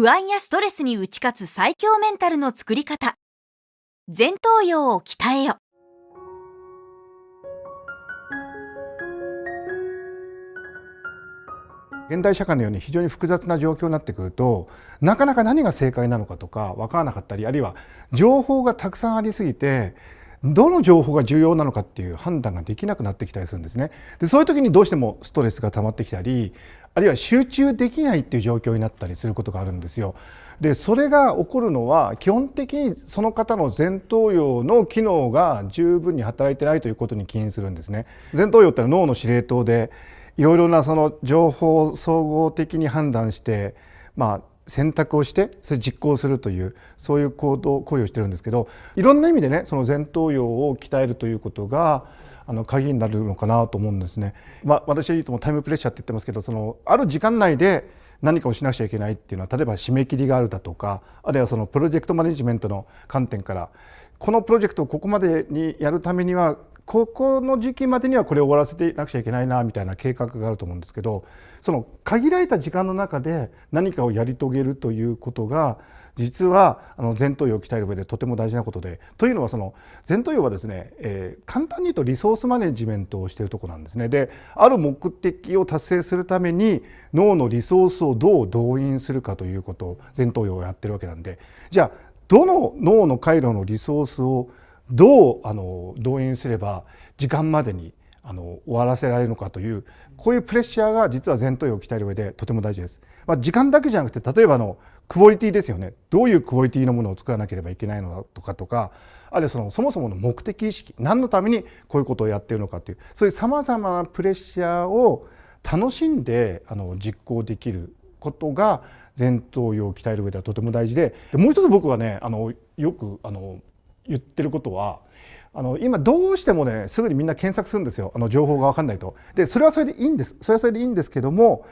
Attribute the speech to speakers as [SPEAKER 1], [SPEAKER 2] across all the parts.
[SPEAKER 1] 不安やストレスに打ち勝つ最強メンタルの作り方。前頭葉を鍛えよ。
[SPEAKER 2] 現代社会のように非常に複雑な状況になってくるとなかなか何が正解なのかとか分からなかったりあるいは情報がたくさんありすぎてどの情報が重要なのかっていう判断ができなくなってきたりするんですね。でそういう時にどうしてもストレスが溜まってきたりあるいは集中できないっていう状況になったりすることがあるんですよ。でそれが起こるのは基本的にその方の前頭葉の機能が十分に働いてないということに起因するんですね。前頭葉ってのは脳の司令塔でいろいろなその情報を総合的に判断してまあ選択をしてそれ実行するというそういう行動行為をしてるんですけどいろんな意味でねその前頭葉を鍛えるということがあの鍵になるのかなと思うんですね。まあ、私はいつもタイムプレッシャーって言ってますけどそのある時間内で何かをしなくちゃいけないっていうのは例えば締め切りがあるだとかあるいはそのプロジェクトマネジメントの観点からこのプロジェクトをここまでにやるためにはここの時期までにはこれを終わらせてなくちゃいけないなみたいな計画があると思うんですけどその限られた時間の中で何かをやり遂げるということが実はあの前頭葉を鍛える上でとても大事なことでというのはその前頭葉はですね、えー、簡単に言うとリソースマネジメントをしているとこなんですね。である目的を達成するために脳のリソースをどう動員するかということを前頭葉をやってるわけなんでじゃあどの脳の回路のリソースをどうあの動員すれば時間までにあの終わらせられるのかというこういうプレッシャーが実は前頭葉を鍛える上でとても大事です。まあ、時間だけじゃなくて例えばのクオリティですよねどういうクオリティのものを作らなければいけないのかとかとかあるいはそのそもそもの目的意識何のためにこういうことをやっているのかというそういうさまざまなプレッシャーを楽しんであの実行できることが前頭葉を鍛える上ではとても大事でもう一つ僕はねあのよくあの言ってることはあの今どうしてもねすぐにみんな検索するんですよあの情報が分かんないと。でそれはそれでいいんですそれはそれでいいんですけども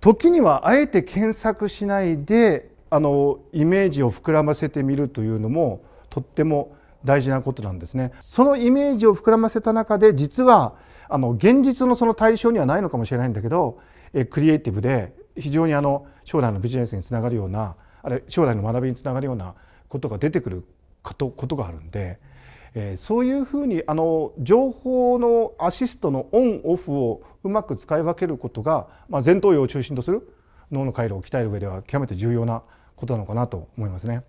[SPEAKER 2] 時にはあえて検索しないであのイメージを膨らませてみるというのもとっても大事なことなんですね。そのイメージを膨らませた中で実はあの現実のその対象にはないのかもしれないんだけどえクリエイティブで非常にあの将来のビジネスにつながるようなあれ将来の学びにつながるようなことが出てくることがあるんで、えー、そういうふうにあの情報のアシストのオンオフをうまく使い分けることが、まあ、前頭葉を中心とする脳の回路を鍛える上では極めて重要なことなのかなと思いますね。